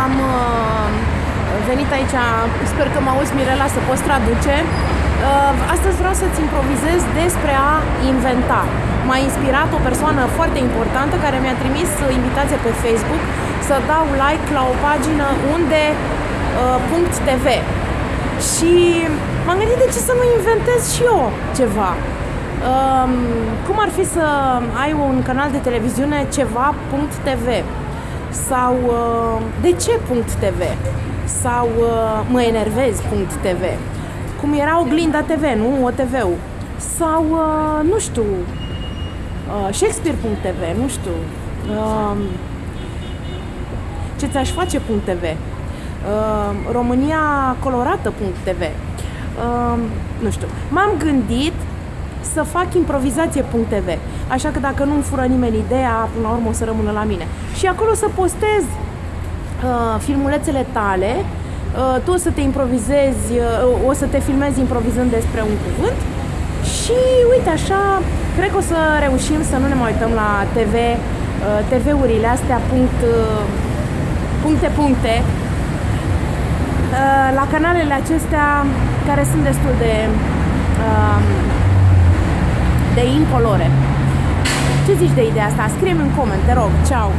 Am uh, venit aici, sper că mă auzi Mirela să poți traduce. Uh, astăzi vreau să-ți improvizez despre a inventa. M-a inspirat o persoană foarte importantă care mi-a trimis invitație pe Facebook să dau like la o pagină unde uh, .tv și m-am gândit de ce să nu inventez și eu ceva. Um, cum ar fi să ai un canal de televiziune ceva.tv sau uh, de ce .tv sau uh, mă enervez.tv cum era oglinda TV, nu? OTV-ul sau uh, nu știu uh, Shakespeare.tv, nu știu uh, ce ți-aș face .tv uh, România colorată.tv uh, nu știu, m-am gândit să fac improvizație.tv. Așa că dacă nu-mi fură nimeni ideea, până la urmă o să rămână la mine. Și acolo să postez uh, filmulețele tale, uh, tu o să te improvizezi, uh, o să te filmezi improvizând despre un cuvânt și uite așa, cred că o să reușim să nu ne mai uităm la TV, uh, TV-urile astea punct, uh, puncte, puncte, uh, la canalele acestea care sunt destul de uh, de incolore. Ce zici de ideea asta? Scrie-mi în coment, te rog. Ciao!